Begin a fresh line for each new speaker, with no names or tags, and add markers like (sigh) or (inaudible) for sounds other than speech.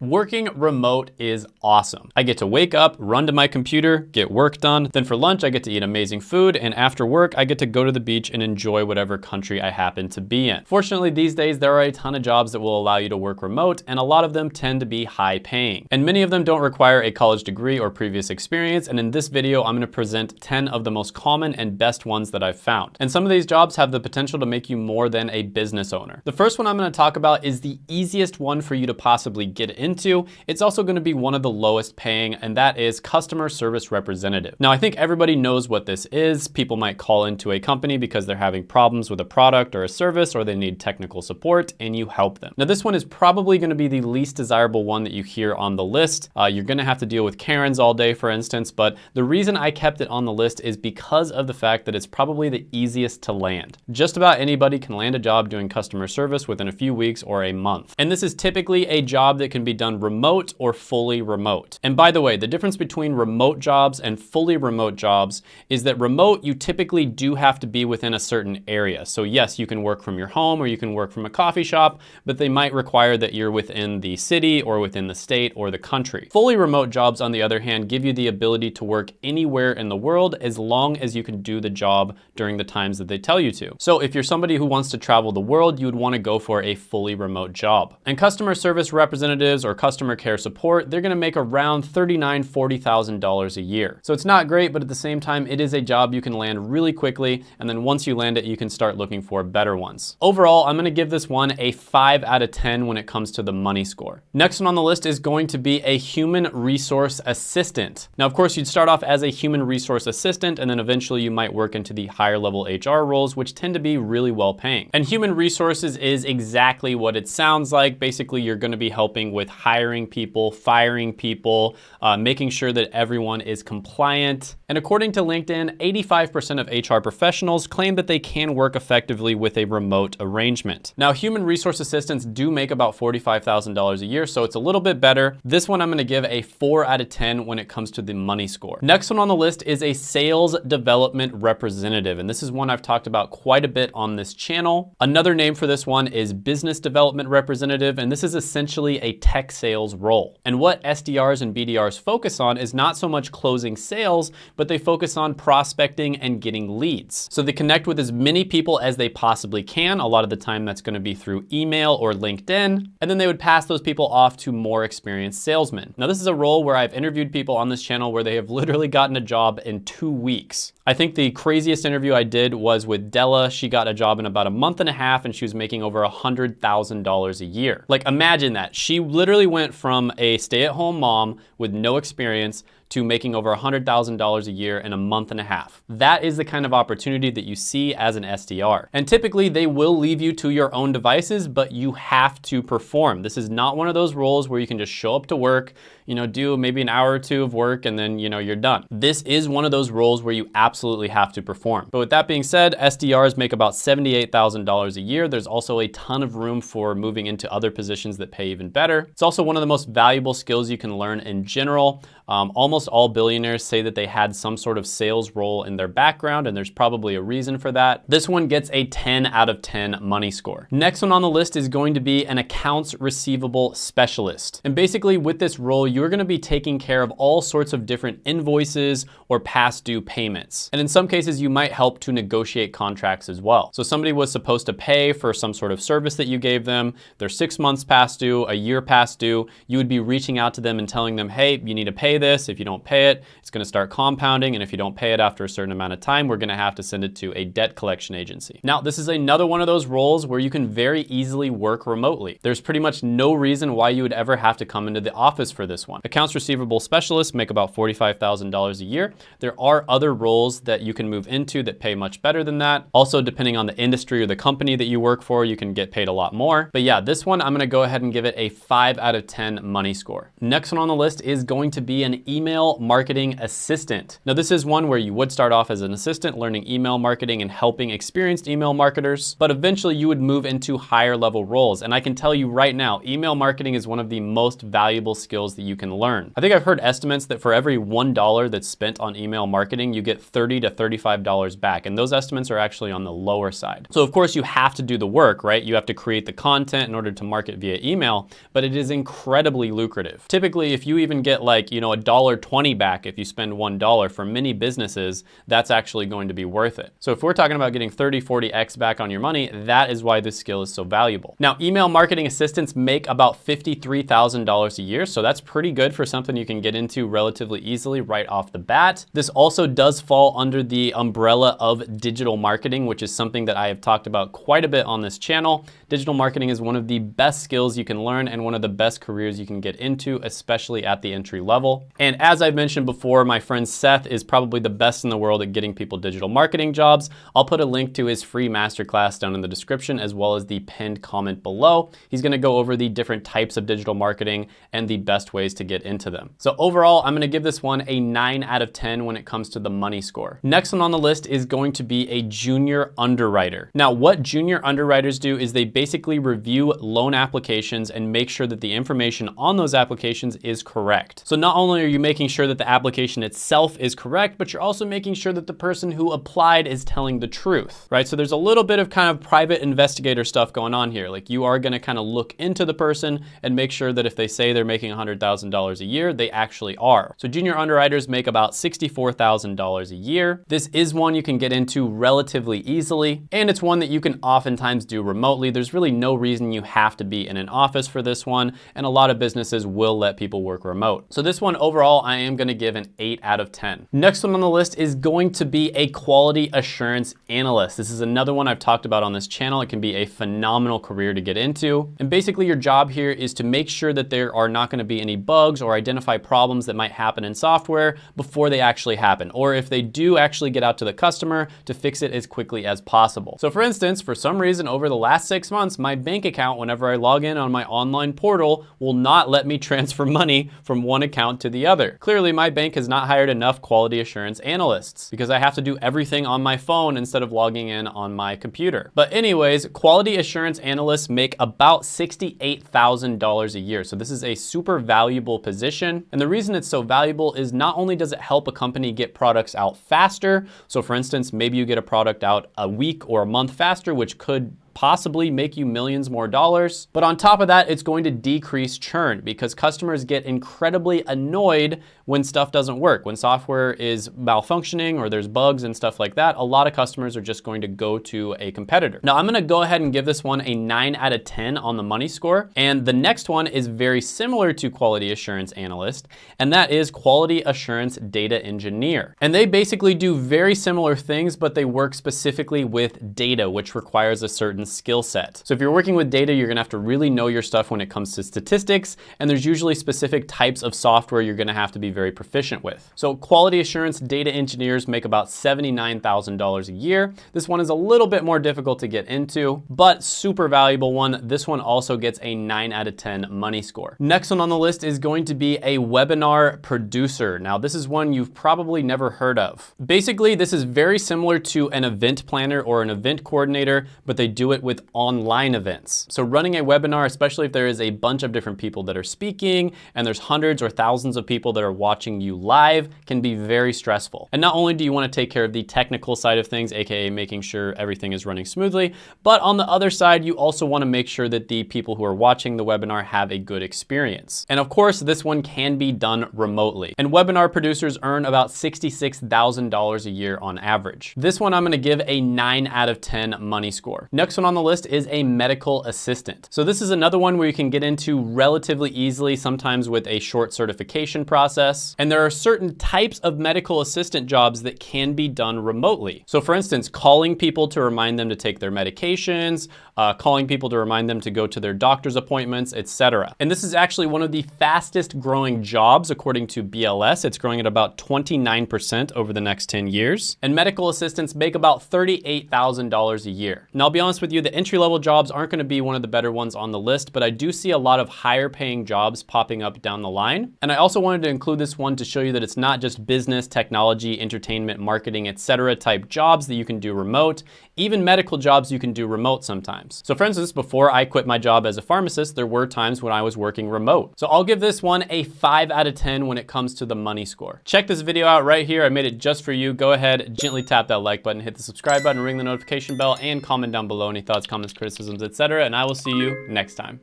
Working remote is awesome. I get to wake up, run to my computer, get work done. Then for lunch, I get to eat amazing food. And after work, I get to go to the beach and enjoy whatever country I happen to be in. Fortunately, these days, there are a ton of jobs that will allow you to work remote, and a lot of them tend to be high paying. And many of them don't require a college degree or previous experience. And in this video, I'm gonna present 10 of the most common and best ones that I've found. And some of these jobs have the potential to make you more than a business owner. The first one I'm gonna talk about is the easiest one for you to possibly get in into. It's also gonna be one of the lowest paying, and that is customer service representative. Now, I think everybody knows what this is. People might call into a company because they're having problems with a product or a service, or they need technical support, and you help them. Now, this one is probably gonna be the least desirable one that you hear on the list. Uh, you're gonna have to deal with Karens all day, for instance, but the reason I kept it on the list is because of the fact that it's probably the easiest to land. Just about anybody can land a job doing customer service within a few weeks or a month. And this is typically a job that can be done remote or fully remote. And by the way, the difference between remote jobs and fully remote jobs is that remote, you typically do have to be within a certain area. So yes, you can work from your home or you can work from a coffee shop, but they might require that you're within the city or within the state or the country. Fully remote jobs, on the other hand, give you the ability to work anywhere in the world as long as you can do the job during the times that they tell you to. So if you're somebody who wants to travel the world, you would want to go for a fully remote job. And customer service representatives or customer care support, they're gonna make around $39,000, $40,000 a year. So it's not great, but at the same time, it is a job you can land really quickly. And then once you land it, you can start looking for better ones. Overall, I'm gonna give this one a five out of 10 when it comes to the money score. Next one on the list is going to be a human resource assistant. Now, of course, you'd start off as a human resource assistant, and then eventually you might work into the higher level HR roles, which tend to be really well paying. And human resources is exactly what it sounds like. Basically, you're gonna be helping with hiring people, firing people, uh, making sure that everyone is compliant. And according to LinkedIn, 85% of HR professionals claim that they can work effectively with a remote arrangement. Now, human resource assistants do make about $45,000 a year, so it's a little bit better. This one I'm gonna give a four out of 10 when it comes to the money score. Next one on the list is a sales development representative, and this is one I've talked about quite a bit on this channel. Another name for this one is business development representative, and this is essentially a tech sales role. And what SDRs and BDRs focus on is not so much closing sales, but they focus on prospecting and getting leads. So they connect with as many people as they possibly can. A lot of the time that's gonna be through email or LinkedIn, and then they would pass those people off to more experienced salesmen. Now this is a role where I've interviewed people on this channel where they have literally gotten a job in two weeks. I think the craziest interview I did was with Della. She got a job in about a month and a half and she was making over $100,000 a year. Like imagine that. She literally went from a stay-at-home mom with no experience to making over $100,000 a year in a month and a half. That is the kind of opportunity that you see as an SDR. And typically they will leave you to your own devices, but you have to perform. This is not one of those roles where you can just show up to work, you know, do maybe an hour or two of work and then, you know, you're done. This is one of those roles where you absolutely have to perform. But with that being said, SDRs make about $78,000 a year. There's also a ton of room for moving into other positions that pay even better. It's also one of the most valuable skills you can learn in general. Um, almost all billionaires say that they had some sort of sales role in their background, and there's probably a reason for that. This one gets a 10 out of 10 money score. Next one on the list is going to be an accounts receivable specialist. And basically with this role, you're gonna be taking care of all sorts of different invoices or past due payments. And in some cases, you might help to negotiate contracts as well. So somebody was supposed to pay for some sort of service that you gave them. They're six months past due, a year past due. You would be reaching out to them and telling them, hey, you need to pay this. If you don't pay it, it's gonna start compounding. And if you don't pay it after a certain amount of time, we're gonna have to send it to a debt collection agency. Now, this is another one of those roles where you can very easily work remotely. There's pretty much no reason why you would ever have to come into the office for this one. Accounts receivable specialists make about $45,000 a year. There are other roles that you can move into that pay much better than that. Also, depending on the industry or the company that you work for, you can get paid a lot more. But yeah, this one, I'm gonna go ahead and give it a five out of 10 money score. Next one on the list is going to be an email email marketing assistant. Now this is one where you would start off as an assistant learning email marketing and helping experienced email marketers, but eventually you would move into higher level roles. And I can tell you right now, email marketing is one of the most valuable skills that you can learn. I think I've heard estimates that for every $1 that's spent on email marketing, you get 30 to $35 back. And those estimates are actually on the lower side. So of course you have to do the work, right? You have to create the content in order to market via email, but it is incredibly lucrative. Typically, if you even get like, you know, a dollar 20 back if you spend $1 for many businesses, that's actually going to be worth it. So if we're talking about getting 30, 40x back on your money, that is why this skill is so valuable. Now, email marketing assistants make about $53,000 a year. So that's pretty good for something you can get into relatively easily right off the bat. This also does fall under the umbrella of digital marketing, which is something that I have talked about quite a bit on this channel. Digital marketing is one of the best skills you can learn and one of the best careers you can get into, especially at the entry level. And as I've mentioned before, my friend Seth is probably the best in the world at getting people digital marketing jobs. I'll put a link to his free masterclass down in the description as well as the pinned comment below. He's gonna go over the different types of digital marketing and the best ways to get into them. So overall, I'm gonna give this one a nine out of 10 when it comes to the money score. Next one on the list is going to be a junior underwriter. Now, what junior underwriters do is they basically review loan applications and make sure that the information on those applications is correct. So not only are you making sure that the application itself is correct, but you're also making sure that the person who applied is telling the truth, right? So there's a little bit of kind of private investigator stuff going on here. Like you are gonna kind of look into the person and make sure that if they say they're making $100,000 a year, they actually are. So junior underwriters make about $64,000 a year. This is one you can get into relatively easily, and it's one that you can oftentimes do remotely. There's really no reason you have to be in an office for this one, and a lot of businesses will let people work remote. So this one overall, I am gonna give an eight out of 10. Next one on the list is going to be a quality assurance analyst. This is another one I've talked about on this channel. It can be a phenomenal career to get into. And basically your job here is to make sure that there are not gonna be any bugs or identify problems that might happen in software before they actually happen. Or if they do actually get out to the customer to fix it as quickly as possible. So for instance, for some reason over the last six months, my bank account, whenever I log in on my online portal, will not let me (laughs) transfer money from one account to the other. Clearly my bank has not hired enough quality assurance analysts because I have to do everything on my phone instead of logging in on my computer. But anyways, quality assurance analysts make about $68,000 a year. So this is a super valuable position. And the reason it's so valuable is not only does it help a company get products out faster. So for instance, maybe you get a product out a week or a month faster, which could possibly make you millions more dollars. But on top of that, it's going to decrease churn because customers get incredibly annoyed when stuff doesn't work. When software is malfunctioning or there's bugs and stuff like that, a lot of customers are just going to go to a competitor. Now I'm gonna go ahead and give this one a nine out of 10 on the money score. And the next one is very similar to quality assurance analyst, and that is quality assurance data engineer. And they basically do very similar things, but they work specifically with data, which requires a certain skill set. So if you're working with data, you're gonna have to really know your stuff when it comes to statistics, and there's usually specific types of software you're gonna have to be very proficient with. So quality assurance data engineers make about $79,000 a year. This one is a little bit more difficult to get into, but super valuable one. This one also gets a nine out of 10 money score. Next one on the list is going to be a webinar producer. Now this is one you've probably never heard of. Basically, this is very similar to an event planner or an event coordinator, but they do it it with online events. So running a webinar, especially if there is a bunch of different people that are speaking and there's hundreds or thousands of people that are watching you live can be very stressful. And not only do you wanna take care of the technical side of things, AKA making sure everything is running smoothly, but on the other side, you also wanna make sure that the people who are watching the webinar have a good experience. And of course, this one can be done remotely. And webinar producers earn about $66,000 a year on average. This one I'm gonna give a nine out of 10 money score. Next one on the list is a medical assistant. So this is another one where you can get into relatively easily, sometimes with a short certification process. And there are certain types of medical assistant jobs that can be done remotely. So for instance, calling people to remind them to take their medications, uh, calling people to remind them to go to their doctor's appointments, etc. And this is actually one of the fastest growing jobs according to BLS. It's growing at about 29% over the next 10 years. And medical assistants make about $38,000 a year. And I'll be honest with you, you, the entry-level jobs aren't gonna be one of the better ones on the list, but I do see a lot of higher paying jobs popping up down the line. And I also wanted to include this one to show you that it's not just business, technology, entertainment, marketing, etc. type jobs that you can do remote. Even medical jobs you can do remote sometimes. So for instance, before I quit my job as a pharmacist, there were times when I was working remote. So I'll give this one a five out of 10 when it comes to the money score. Check this video out right here. I made it just for you. Go ahead, gently tap that like button, hit the subscribe button, ring the notification bell, and comment down below any thoughts, comments, criticisms, etc. And I will see you next time.